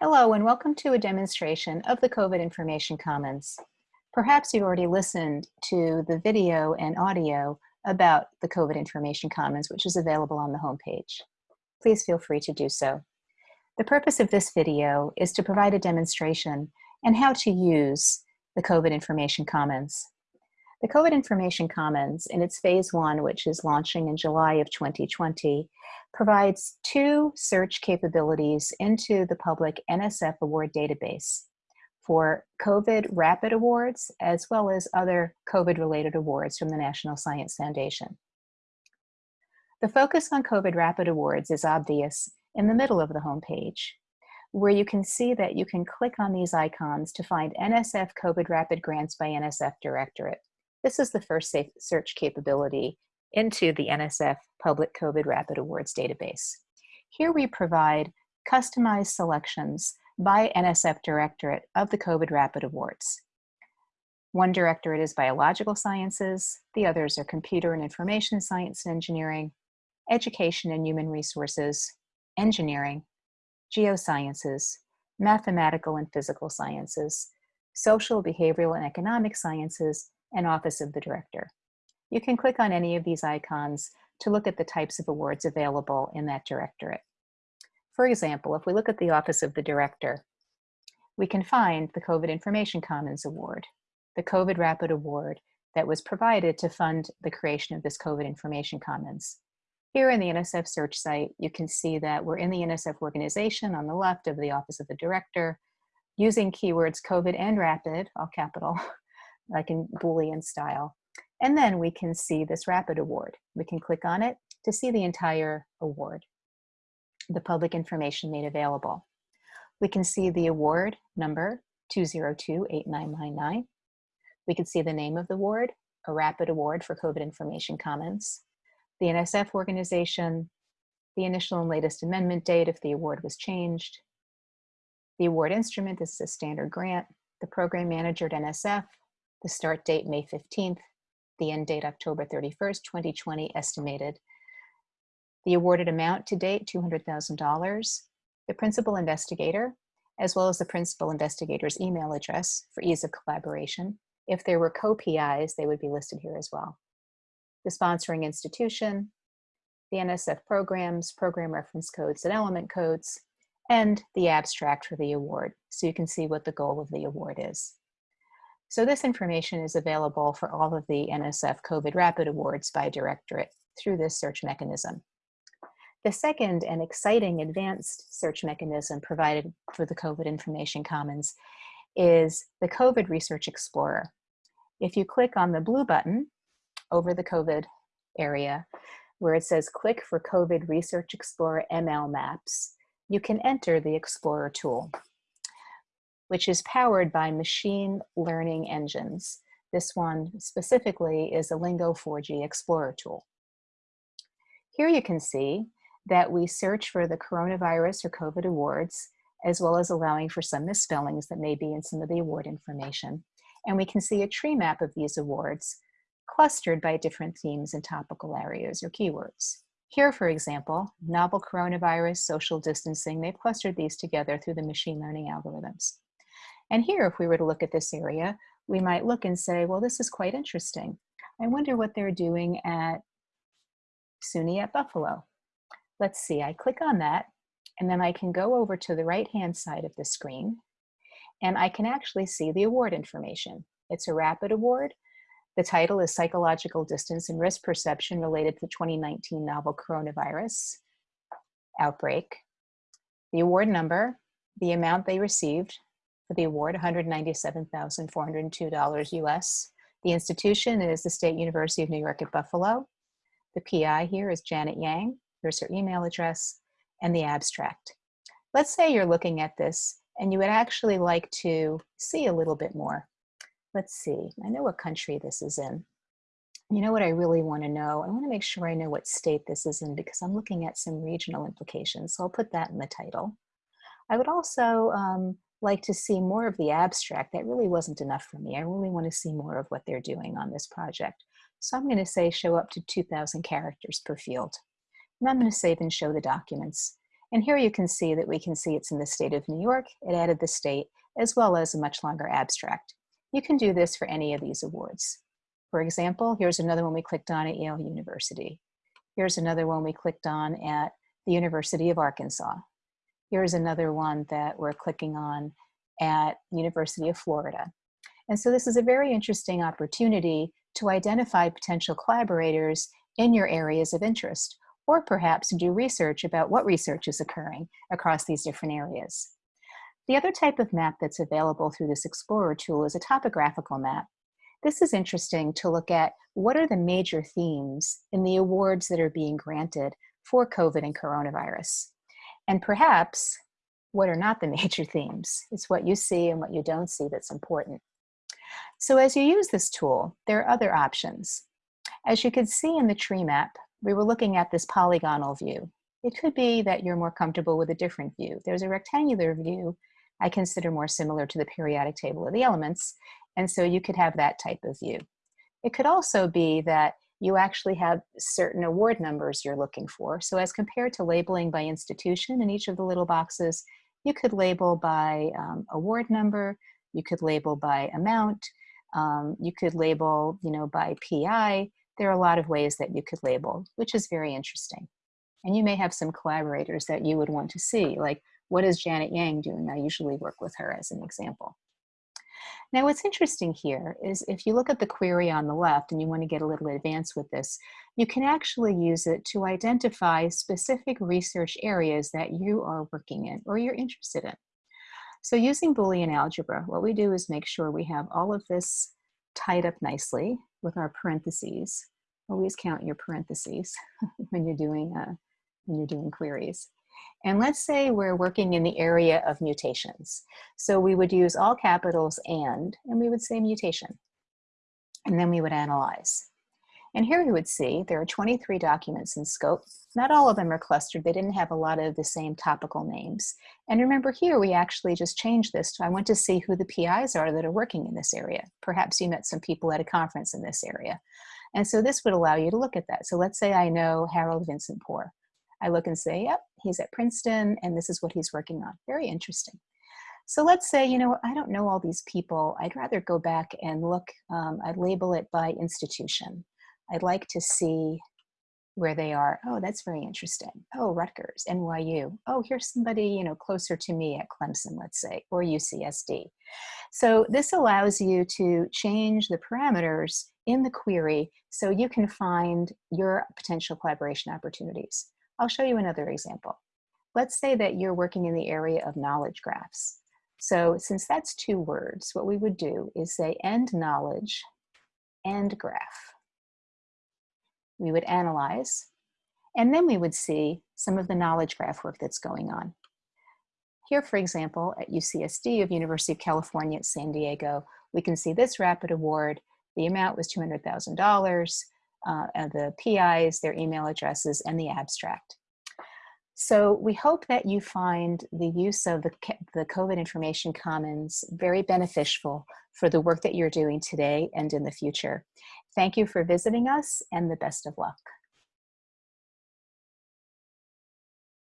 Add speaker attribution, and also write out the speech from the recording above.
Speaker 1: Hello and welcome to a demonstration of the COVID Information Commons. Perhaps you've already listened to the video and audio about the COVID Information Commons, which is available on the homepage. Please feel free to do so. The purpose of this video is to provide a demonstration and how to use the COVID Information Commons. The COVID Information Commons in its phase one, which is launching in July of 2020, provides two search capabilities into the public NSF award database for COVID Rapid Awards, as well as other COVID-related awards from the National Science Foundation. The focus on COVID Rapid Awards is obvious in the middle of the homepage, where you can see that you can click on these icons to find NSF COVID Rapid Grants by NSF Directorate. This is the first search capability into the NSF Public COVID Rapid Awards database. Here we provide customized selections by NSF Directorate of the COVID Rapid Awards. One directorate is Biological Sciences, the others are Computer and Information Science and Engineering, Education and Human Resources, Engineering, Geosciences, Mathematical and Physical Sciences, Social, Behavioral, and Economic Sciences, and Office of the Director. You can click on any of these icons to look at the types of awards available in that directorate. For example, if we look at the Office of the Director, we can find the COVID Information Commons Award, the COVID Rapid Award that was provided to fund the creation of this COVID Information Commons. Here in the NSF search site, you can see that we're in the NSF organization on the left of the Office of the Director, using keywords COVID and rapid, all capital, like in Boolean style. And then we can see this rapid award. We can click on it to see the entire award, the public information made available. We can see the award number 2028999. We can see the name of the award, a rapid award for COVID Information Commons, the NSF organization, the initial and latest amendment date if the award was changed, the award instrument is a standard grant, the program manager at NSF, the start date May 15th, the end date October 31st, 2020 estimated. The awarded amount to date, $200,000. The principal investigator, as well as the principal investigator's email address for ease of collaboration. If there were co-PIs, they would be listed here as well. The sponsoring institution, the NSF programs, program reference codes and element codes, and the abstract for the award. So you can see what the goal of the award is. So this information is available for all of the NSF COVID Rapid Awards by directorate through this search mechanism. The second and exciting advanced search mechanism provided for the COVID Information Commons is the COVID Research Explorer. If you click on the blue button over the COVID area, where it says click for COVID Research Explorer ML Maps, you can enter the Explorer tool which is powered by machine learning engines. This one specifically is a Lingo 4G Explorer tool. Here you can see that we search for the coronavirus or COVID awards, as well as allowing for some misspellings that may be in some of the award information. And we can see a tree map of these awards clustered by different themes and topical areas or keywords. Here, for example, novel coronavirus, social distancing, they've clustered these together through the machine learning algorithms. And here, if we were to look at this area, we might look and say, well, this is quite interesting. I wonder what they're doing at SUNY at Buffalo. Let's see, I click on that, and then I can go over to the right-hand side of the screen, and I can actually see the award information. It's a rapid award. The title is Psychological Distance and Risk Perception Related to the 2019 Novel Coronavirus Outbreak. The award number, the amount they received, for the award, $197,402 US. The institution is the State University of New York at Buffalo. The PI here is Janet Yang. Here's her email address and the abstract. Let's say you're looking at this and you would actually like to see a little bit more. Let's see, I know what country this is in. You know what I really want to know? I want to make sure I know what state this is in because I'm looking at some regional implications. So I'll put that in the title. I would also um, like to see more of the abstract. That really wasn't enough for me. I really want to see more of what they're doing on this project. So I'm going to say show up to 2,000 characters per field. And I'm going to save and show the documents. And here you can see that we can see it's in the state of New York. It added the state as well as a much longer abstract. You can do this for any of these awards. For example, here's another one we clicked on at Yale University. Here's another one we clicked on at the University of Arkansas. Here's another one that we're clicking on at University of Florida. And so this is a very interesting opportunity to identify potential collaborators in your areas of interest, or perhaps do research about what research is occurring across these different areas. The other type of map that's available through this Explorer tool is a topographical map. This is interesting to look at what are the major themes in the awards that are being granted for COVID and coronavirus. And perhaps what are not the major themes. It's what you see and what you don't see that's important. So as you use this tool, there are other options. As you can see in the tree map, we were looking at this polygonal view. It could be that you're more comfortable with a different view. There's a rectangular view I consider more similar to the periodic table of the elements, and so you could have that type of view. It could also be that you actually have certain award numbers you're looking for. So as compared to labeling by institution in each of the little boxes, you could label by um, award number, you could label by amount, um, you could label, you know, by PI. There are a lot of ways that you could label, which is very interesting. And you may have some collaborators that you would want to see, like what is Janet Yang doing? I usually work with her as an example. Now what's interesting here is if you look at the query on the left and you want to get a little advanced with this, you can actually use it to identify specific research areas that you are working in or you're interested in. So using Boolean algebra, what we do is make sure we have all of this tied up nicely with our parentheses. Always count your parentheses when you're doing uh, when you're doing queries. And let's say we're working in the area of mutations. So we would use all capitals and, and we would say mutation. And then we would analyze. And here we would see there are 23 documents in scope. Not all of them are clustered. They didn't have a lot of the same topical names. And remember here, we actually just changed this to, I want to see who the PIs are that are working in this area. Perhaps you met some people at a conference in this area. And so this would allow you to look at that. So let's say I know Harold Vincent Poor. I look and say, yep, he's at Princeton and this is what he's working on. Very interesting. So let's say, you know, I don't know all these people. I'd rather go back and look, um, I'd label it by institution. I'd like to see where they are. Oh, that's very interesting. Oh, Rutgers, NYU. Oh, here's somebody, you know, closer to me at Clemson, let's say, or UCSD. So this allows you to change the parameters in the query so you can find your potential collaboration opportunities. I'll show you another example. Let's say that you're working in the area of knowledge graphs. So since that's two words, what we would do is say end knowledge, end graph. We would analyze, and then we would see some of the knowledge graph work that's going on. Here, for example, at UCSD of University of California at San Diego, we can see this rapid award. The amount was $200,000 uh, the PIs, their email addresses, and the abstract. So we hope that you find the use of the, the COVID Information Commons very beneficial for the work that you're doing today and in the future. Thank you for visiting us and the best of luck.